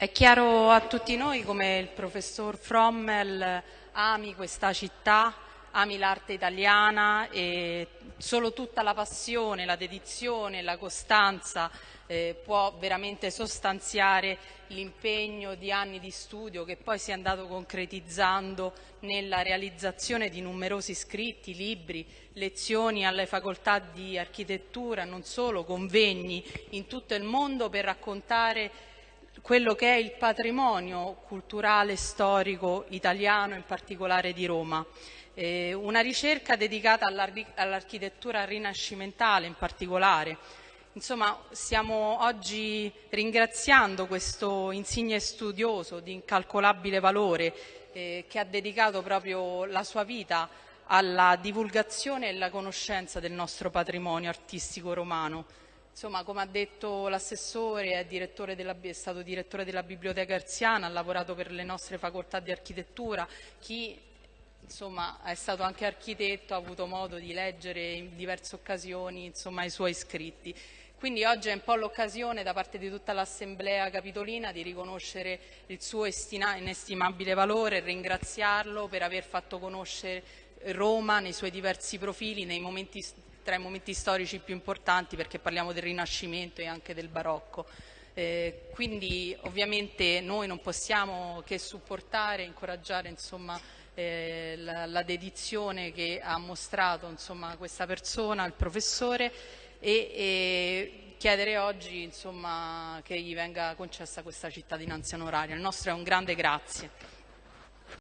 È chiaro a tutti noi come il professor Frommel ami questa città, ami l'arte italiana e solo tutta la passione, la dedizione, la costanza eh, può veramente sostanziare l'impegno di anni di studio che poi si è andato concretizzando nella realizzazione di numerosi scritti, libri, lezioni alle facoltà di architettura, non solo, convegni in tutto il mondo per raccontare quello che è il patrimonio culturale storico italiano, in particolare di Roma. Eh, una ricerca dedicata all'architettura rinascimentale in particolare. Insomma, stiamo oggi ringraziando questo insigne studioso di incalcolabile valore eh, che ha dedicato proprio la sua vita alla divulgazione e alla conoscenza del nostro patrimonio artistico romano. Insomma, come ha detto l'assessore, è, è, stato direttore della Biblioteca Erziana, ha lavorato per le nostre facoltà di architettura. Chi insomma, è stato anche architetto ha avuto modo di leggere in diverse occasioni insomma, i suoi scritti. Quindi oggi è un po' l'occasione da parte di tutta l'Assemblea Capitolina di riconoscere il suo inestimabile valore ringraziarlo per aver fatto conoscere Roma nei suoi diversi profili, nei momenti tra i momenti storici più importanti perché parliamo del Rinascimento e anche del Barocco. Eh, quindi ovviamente noi non possiamo che supportare e incoraggiare insomma, eh, la, la, dedizione che ha mostrato insomma, questa persona, il professore, e, e chiedere oggi insomma, che gli venga concessa questa cittadinanza onoraria. Il nostro è un grande grazie.